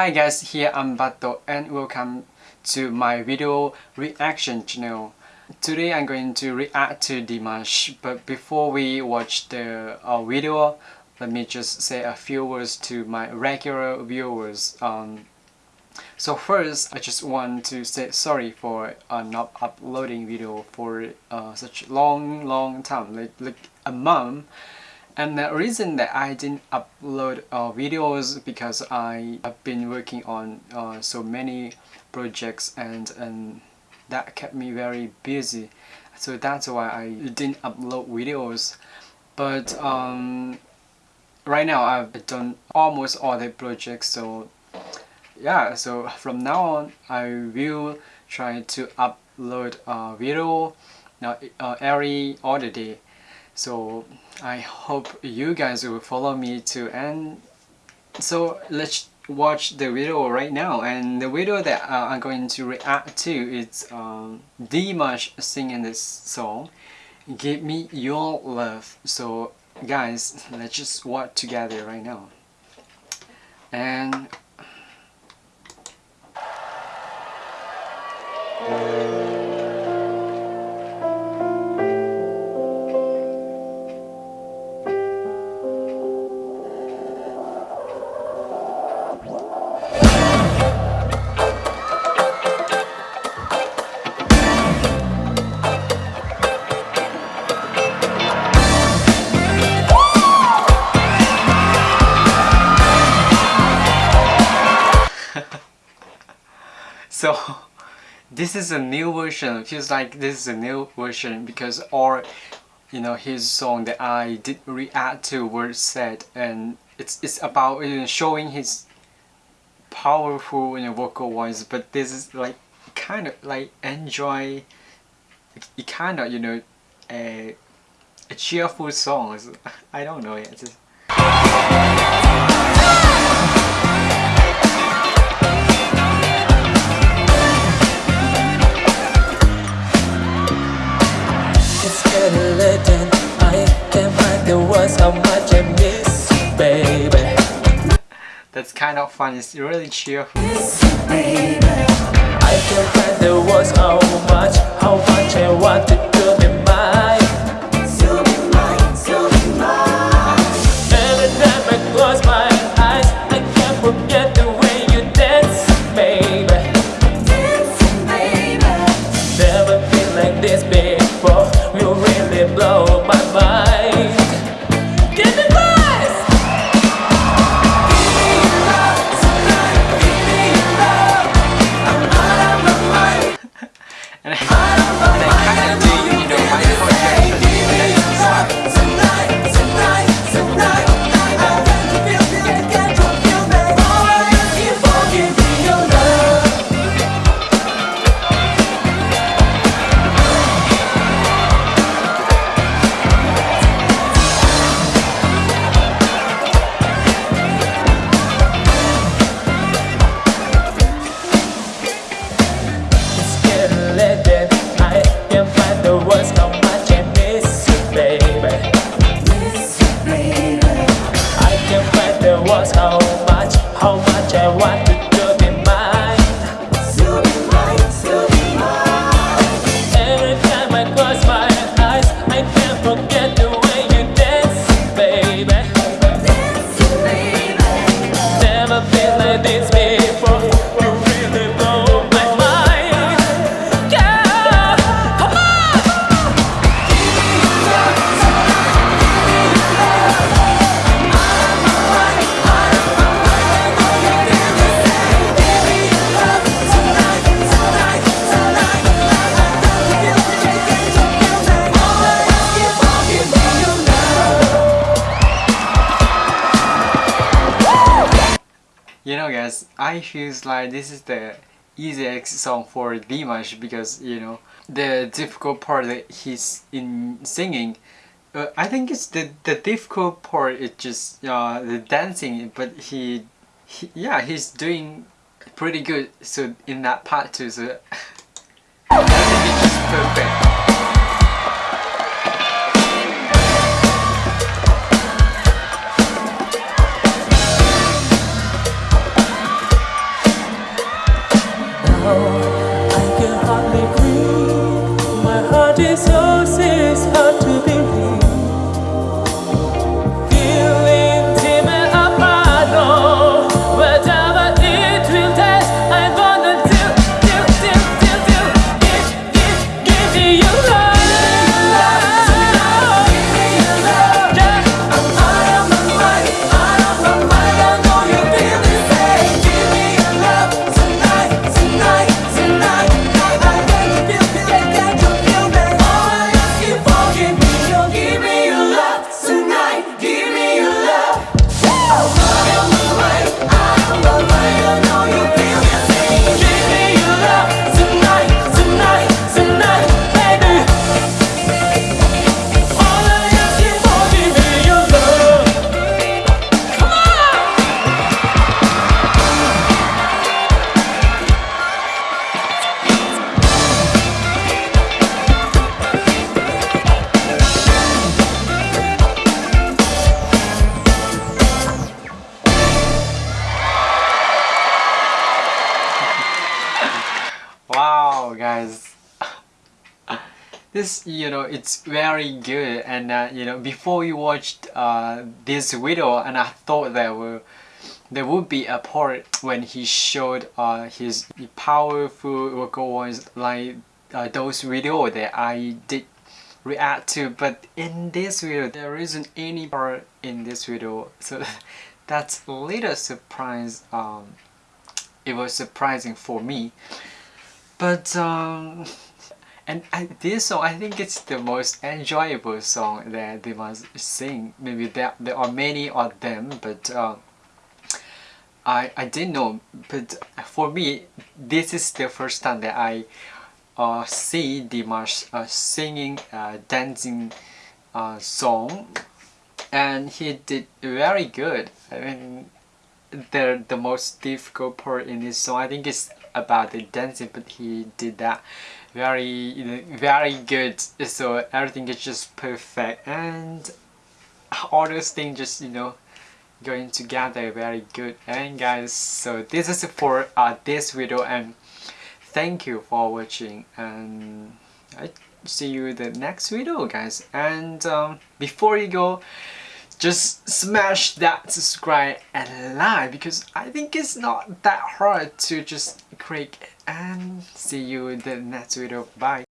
Hi guys, here I'm Bato and welcome to my video reaction channel. Today I'm going to react to Dimash, but before we watch the uh, video, let me just say a few words to my regular viewers. Um, so first, I just want to say sorry for uh, not uploading video for uh, such long, long time, like, like a month. And the reason that I didn't upload uh, videos because I have been working on uh, so many projects and, and that kept me very busy. So that's why I didn't upload videos. But um, right now I've done almost all the projects so yeah so from now on I will try to upload a video now uh, every other day so I hope you guys will follow me too and so let's watch the video right now. And the video that uh, I'm going to react to is um, Dimash singing this song Give Me Your Love. So guys let's just watch together right now. And so this is a new version. Feels like this is a new version because all you know his song that I did react to were said and it's it's about you know, showing his powerful you know, vocal voice but this is like kind of like enjoy it kind of you know a, a cheerful song. I don't know yet just That's kind of fun, it's really cheerful. I can find the words how much, how much I want to You know guys, I feel like this is the easiest song for Dimash because you know the difficult part that he's in singing uh, I think it's the the difficult part is just uh, the dancing but he, he yeah he's doing pretty good so in that part too so This, you know, it's very good. And, uh, you know, before we watched uh, this video, and I thought there were there would be a part when he showed uh, his powerful vocal voice like uh, those video that I did react to. But in this video there isn't any part in this video. So that's a little surprise um, it was surprising for me. But um and I, this song I think it's the most enjoyable song that Dimash sing. Maybe there, there are many of them but uh, I, I didn't know. But for me this is the first time that I uh, see Dimash uh, singing uh, dancing uh, song. And he did very good. I mean the the most difficult part in this song I think is about the dancing but he did that very very good. So everything is just perfect. And all those things just you know going together very good. And guys so this is for uh, this video. And thank you for watching. And I see you the next video guys. And um, before you go just smash that subscribe and like because I think it's not that hard to just click and see you in the next video. Bye